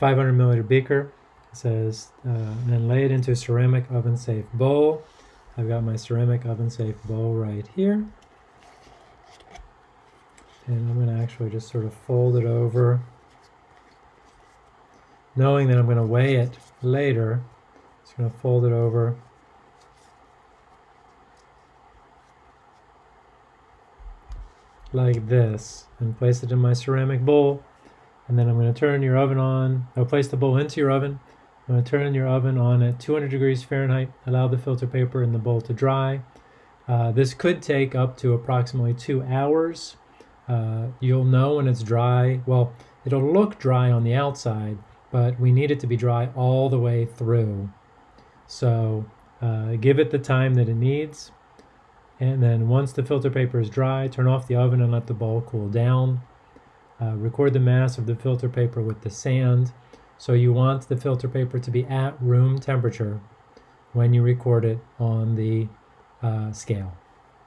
500 milliliter beaker. It says, uh, and then lay it into a ceramic oven safe bowl. I've got my ceramic oven safe bowl right here. And I'm going to actually just sort of fold it over. Knowing that I'm going to weigh it later, just going to fold it over. Like this, and place it in my ceramic bowl. And then I'm going to turn your oven on. I'll place the bowl into your oven. I'm going to turn your oven on at 200 degrees Fahrenheit. Allow the filter paper in the bowl to dry. Uh, this could take up to approximately two hours. Uh, you'll know when it's dry. Well, it'll look dry on the outside, but we need it to be dry all the way through. So uh, give it the time that it needs. And then once the filter paper is dry, turn off the oven and let the bowl cool down. Uh, record the mass of the filter paper with the sand. So you want the filter paper to be at room temperature when you record it on the uh, scale.